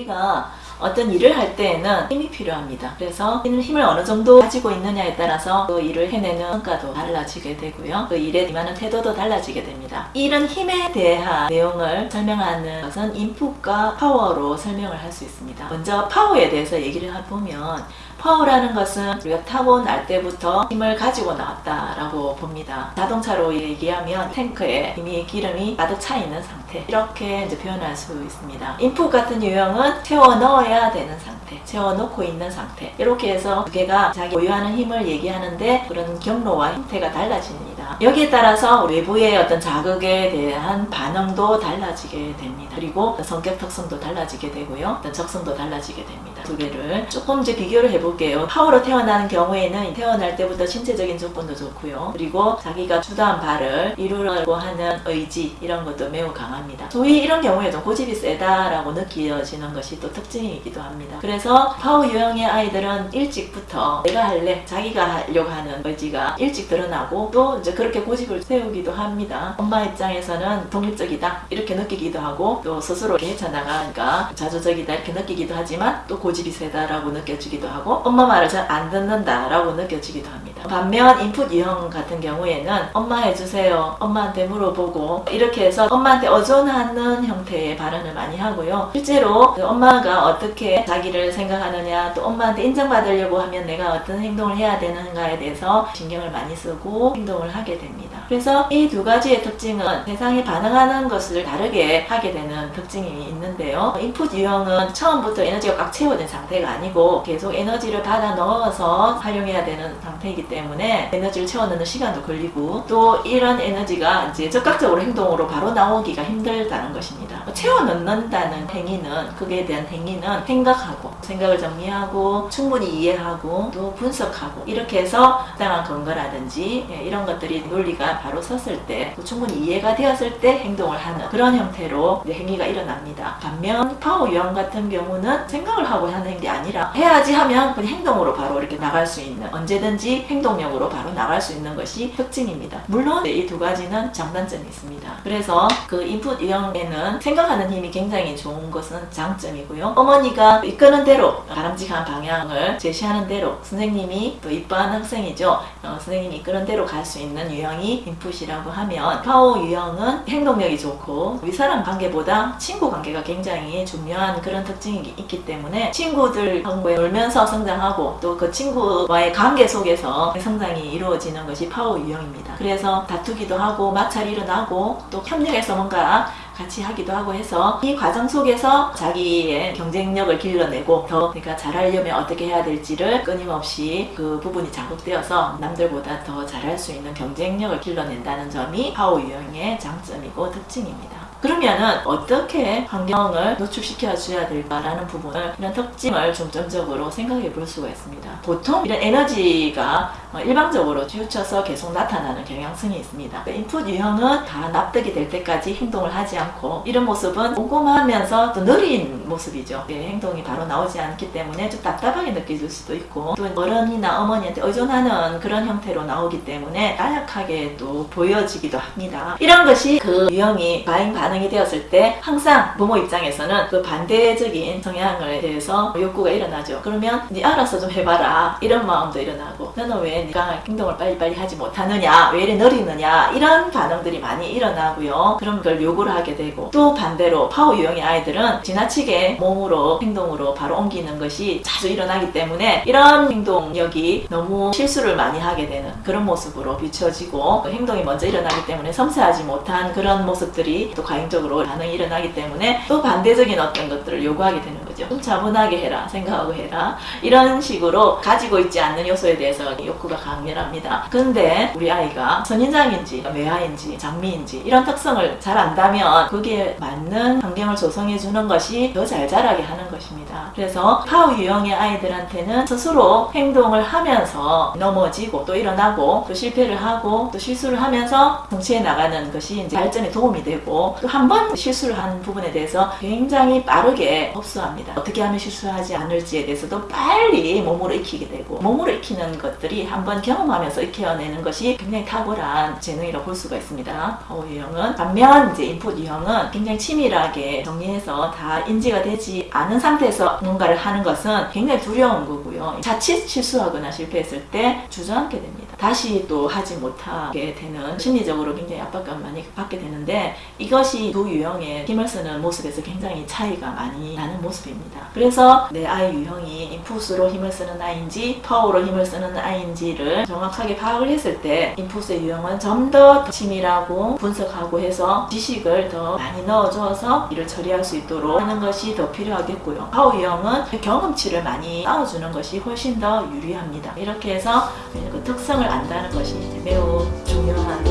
우리가 어떤 일을 할 때에는 힘이 필요합니다. 그래서 힘을 어느 정도 가지고 있느냐에 따라서 그 일을 해내는 성과도 달라지게 되고요. 그 일에 임하는 태도도 달라지게 됩니다. 이런 힘에 대한 내용을 설명하는 것은 input과 파워로 설명을 할 수 있습니다. 먼저 파워에 대해서 얘기를 해보면 파워라는 것은 우리가 타고날 때부터 힘을 가지고 나왔다라고 봅니다. 자동차로 얘기하면 탱크에 이미 기름이 가득 차 있는 상태 이렇게 이제 표현할 수 있습니다. input 같은 유형은 채워 넣어야 되는 상태, 채워 넣고 있는 상태 이렇게 해서 두 개가 자기 보유하는 힘을 얘기하는데 그런 경로와 형태가 달라집니다. 여기에 따라서 외부의 어떤 자극에 대한 반응도 달라지게 됩니다. 그리고 성격 특성도 달라지게 되고요. 어떤 적성도 달라지게 됩니다. 두 개를 조금 이제 비교를 해 볼게요. 파워로 태어나는 경우에는 태어날 때부터 신체적인 조건도 좋고요. 그리고 자기가 주도한 바를 이루려고 하는 의지 이런 것도 매우 강합니다. 소위 이런 경우에 좀 고집이 세다라고 느껴지는 것이 또 특징이기도 합니다. 그래서 파워 유형의 아이들은 일찍부터 내가 할래, 자기가 하려고 하는 의지가 일찍 드러나고 또 이제 그렇게 고집을 세우기도 합니다. 엄마 입장에서는 독립적이다 이렇게 느끼기도 하고 또 스스로 헤쳐나가니까 자주적이다 이렇게 느끼기도 하지만 또 고집이 세다라고 느껴지기도 하고 엄마 말을 잘 안 듣는다 라고 느껴지기도 합니다. 반면 인풋 유형 같은 경우에는 엄마 해주세요. 엄마한테 물어보고 이렇게 해서 엄마한테 의존하는 형태의 발언을 많이 하고요. 실제로 그 엄마가 어떻게 자기를 생각하느냐 또 엄마한테 인정받으려고 하면 내가 어떤 행동을 해야 되는가에 대해서 신경을 많이 쓰고 행동을 하게 됩니다. 그래서 이 두 가지의 특징은 세상에 반응하는 것을 다르게 하게 되는 특징이 있는데요. 인풋 유형은 처음부터 에너지가 꽉 채워진 상태가 아니고 계속 에너지 를 받아 넣어서 활용해야 되는 상태이기 때문에 에너지를 채워넣는 시간도 걸리고 또 이런 에너지가 이제 적극적으로 행동으로 바로 나오기가 힘들다는 것입니다. 채워넣는다는 행위는 그에 대한 행위는 생각하고 생각을 정리하고 충분히 이해하고 또 분석하고 이렇게 해서 적당한 근거라든지 예, 이런 것들이 논리가 바로 섰을 때 충분히 이해가 되었을 때 행동을 하는 그런 형태로 행위가 일어납니다. 반면 파워 유형 같은 경우는 생각을 하고 하는 게 아니라 해야지 하면 그냥 행동으로 바로 이렇게 나갈 수 있는 언제든지 행동력으로 바로 나갈 수 있는 것이 특징입니다. 물론 이 두 가지는 장단점이 있습니다. 그래서 그 인풋 유형에는 생각하는 힘이 굉장히 좋은 것은 장점이고요. 어머니가 이끄는 대로 바람직한 방향을 제시하는 대로 선생님이 또 이뻐하는 학생이죠. 어, 선생님이 이끄는 대로 갈 수 있는 유형이 인풋이라고 하면 파워 유형은 행동력이 좋고 윗사람 관계보다 친구 관계가 굉장히 중요한 그런 특징이 있기 때문에 친구들하고 놀면서 성장하고 또 그 친구와의 관계 속에서 성장이 이루어지는 것이 파워 유형입니다. 그래서 다투기도 하고 마찰이 일어나고 또 협력해서 뭔가 같이 하기도 하고 해서 이 과정 속에서 자기의 경쟁력을 길러내고 더 그러니까 잘하려면 어떻게 해야 될지를 끊임없이 그 부분이 자극되어서 남들보다 더 잘할 수 있는 경쟁력을 길러낸다는 점이 파워 유형의 장점이고 특징입니다. 그러면은 어떻게 환경을 노출시켜 줘야 될까라는 부분을 이런 특징을 중점적으로 생각해 볼 수가 있습니다. 보통 이런 에너지가 일방적으로 치우쳐서 계속 나타나는 경향성이 있습니다. 인풋 유형은 다 납득이 될 때까지 행동을 하지 않고 이런 모습은 꼼꼼하면서 또 느린 모습이죠. 행동이 바로 나오지 않기 때문에 좀 답답하게 느껴질 수도 있고 또 어른이나 어머니한테 의존하는 그런 형태로 나오기 때문에 나약하게 또 보여지기도 합니다. 이런 것이 그 유형이 과잉 반 응이 되었을 때 항상 부모 입장에서는 그 반대적인 성향을 대해서 욕구가 일어나죠. 그러면 네 알아서 좀 해봐라 이런 마음도 일어나고 너는 왜 네가 행동을 빨리빨리 하지 못하느냐 왜 이래 느리느냐 이런 반응들이 많이 일어나고요. 그럼 그걸 요구를 하게 되고 또 반대로 파워 유형의 아이들은 지나치게 몸으로 행동으로 바로 옮기는 것이 자주 일어나기 때문에 이런 행동력이 너무 실수를 많이 하게 되는 그런 모습으로 비춰지고 행동이 먼저 일어나기 때문에 섬세하지 못한 그런 모습들이 또 과잉적으로 반응이 일어나기 때문에 또 반대적인 어떤 것들을 요구하게 되는 거죠. 좀 차분하게 해라 생각하고 해라 이런 식으로 가지고 있지 않는 요소에 대해서 욕구가 강렬합니다. 근데 우리 아이가 선인장인지 매화인지 장미인지 이런 특성을 잘 안다면 거기에 맞는 환경을 조성해 주는 것이 더 잘 자라게 하는 것입니다. 그래서 파워 유형의 아이들한테는 스스로 행동을 하면서 넘어지고 또 일어나고 또 실패를 하고 또 실수를 하면서 성취해 나가는 것이 이제 발전에 도움이 되고 또한 번 실수를 한 부분에 대해서 굉장히 빠르게 흡수합니다. 어떻게 하면 실수하지 않을지에 대해서도 빨리 몸으로 익히게 되고 몸으로 익히는 것들이 한번 경험하면서 익혀내는 것이 굉장히 탁월한 재능이라고 볼 수가 있습니다. 파워 유형은 반면 이제 인풋 유형은 굉장히 치밀하게 정리해서 다 인지가 되지 않은 상태에서 뭔가를 하는 것은 굉장히 두려운 거고요. 자칫 실수하거나 실패했을 때 주저앉게 됩니다. 다시 또 하지 못하게 되는 심리적으로 굉장히 압박감 많이 받게 되는데 이것이 두 유형의 힘을 쓰는 모습에서 굉장히 차이가 많이 나는 모습입니다. 그래서 내 아이 유형이 인풋으로 힘을 쓰는 아이인지 파워로 힘을 쓰는 아이인지를 정확하게 파악을 했을 때 인풋의 유형은 좀 더 치밀하고 분석하고 해서 지식을 더 많이 넣어줘서 일을 처리할 수 있도록 하는 것이 더 필요하겠고요. 파워 유형은 경험치를 많이 쌓아주는 것이 훨씬 더 유리합니다. 이렇게 해서 그 특성을 안다는 것이 매우 중요한